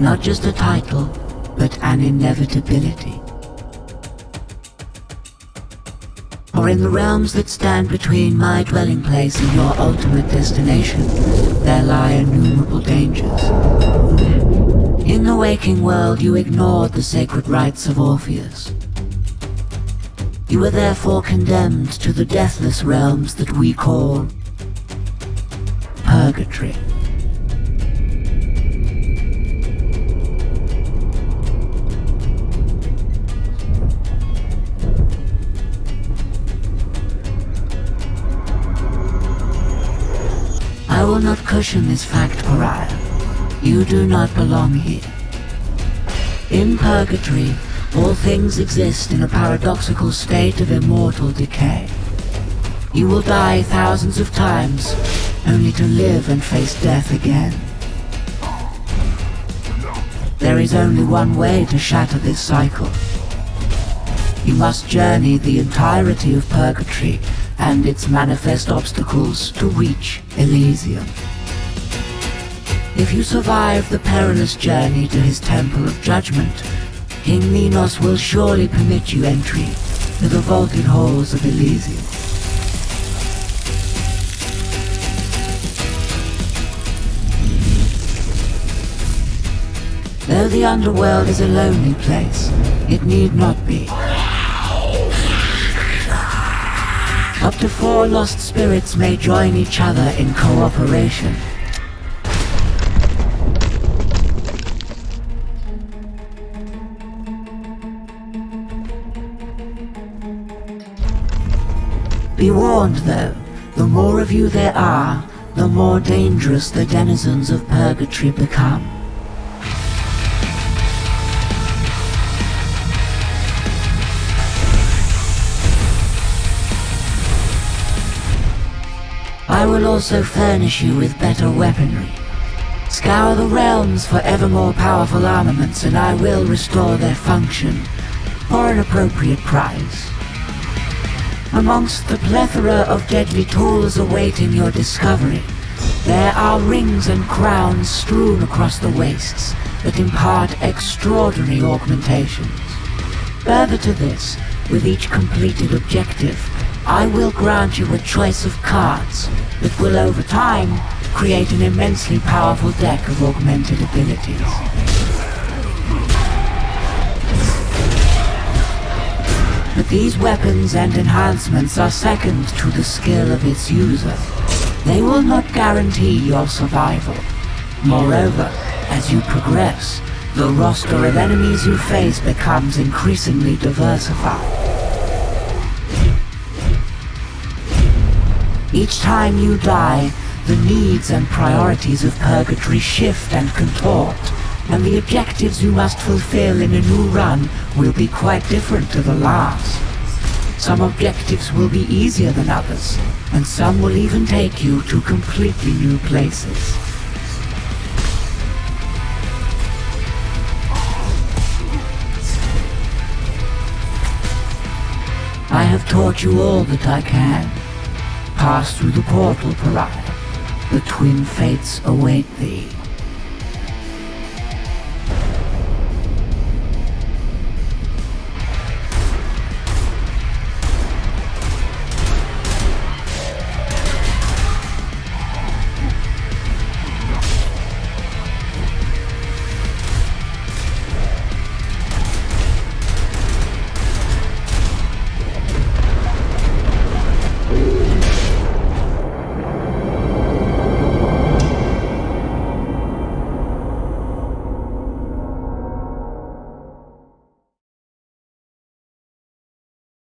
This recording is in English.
Not just a title, but an inevitability. For in the realms that stand between my dwelling place and your ultimate destination, there lie innumerable dangers. In the waking world, you ignored the sacred rites of Orpheus. You were therefore condemned to the deathless realms that we call Purgatory. Will not cushion this fact, Pariah. You do not belong here. In Purgatory, all things exist in a paradoxical state of immortal decay. You will die thousands of times, only to live and face death again. There is only one way to shatter this cycle. You must journey the entirety of Purgatory and its manifest obstacles to reach Elysium. If you survive the perilous journey to his Temple of Judgment, King Minos will surely permit you entry to the vaulted halls of Elysium. Though the underworld is a lonely place, it need not be. To four lost spirits may join each other in cooperation. Be warned though, the more of you there are, the more dangerous the denizens of Purgatory become. I will also furnish you with better weaponry. Scour the realms for ever more powerful armaments and I will restore their function for an appropriate price. Amongst the plethora of deadly tools awaiting your discovery, there are rings and crowns strewn across the wastes that impart extraordinary augmentations. Further to this, with each completed objective, I will grant you a choice of cards that will over time create an immensely powerful deck of augmented abilities. But these weapons and enhancements are second to the skill of its user. They will not guarantee your survival. Moreover, as you progress, the roster of enemies you face becomes increasingly diversified. Each time you die, the needs and priorities of Purgatory shift and contort, and the objectives you must fulfill in a new run will be quite different to the last. Some objectives will be easier than others, and some will even take you to completely new places. I have taught you all that I can. Pass through the portal, Pariah. The twin fates await thee.